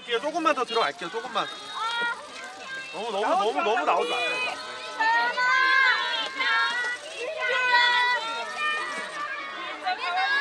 들어갈게요. 조금만 더 들어갈게요. 조금만. 너무 너무 너무 너무 나오지 마세요. 전화!